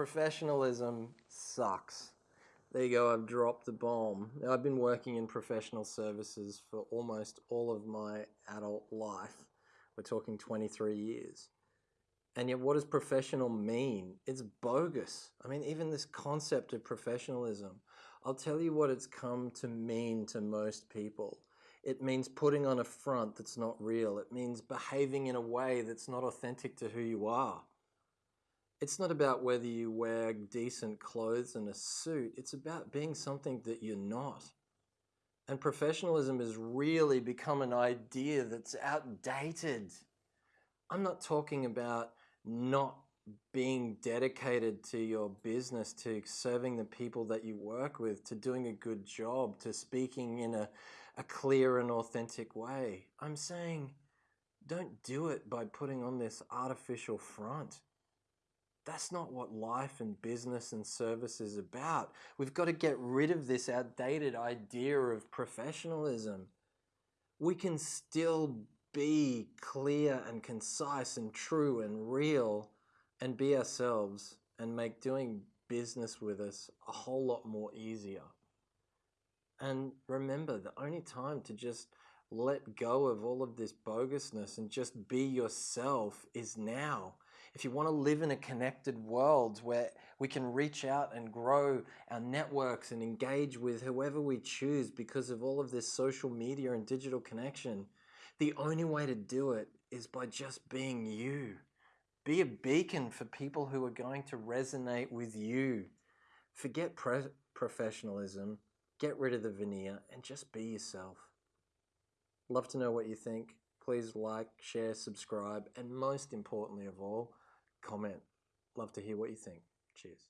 Professionalism sucks. There you go, I've dropped the bomb. Now, I've been working in professional services for almost all of my adult life. We're talking 23 years. And yet, what does professional mean? It's bogus. I mean, even this concept of professionalism, I'll tell you what it's come to mean to most people. It means putting on a front that's not real. It means behaving in a way that's not authentic to who you are. It's not about whether you wear decent clothes and a suit. It's about being something that you're not. And professionalism has really become an idea that's outdated. I'm not talking about not being dedicated to your business, to serving the people that you work with, to doing a good job, to speaking in a, a clear and authentic way. I'm saying don't do it by putting on this artificial front. That's not what life and business and service is about. We've got to get rid of this outdated idea of professionalism. We can still be clear and concise and true and real and be ourselves and make doing business with us a whole lot more easier. And remember, the only time to just let go of all of this bogusness and just be yourself is now. If you want to live in a connected world where we can reach out and grow our networks and engage with whoever we choose because of all of this social media and digital connection, the only way to do it is by just being you. Be a beacon for people who are going to resonate with you. Forget professionalism, get rid of the veneer, and just be yourself. Love to know what you think. Please like, share, subscribe, and most importantly of all, comment. Love to hear what you think. Cheers.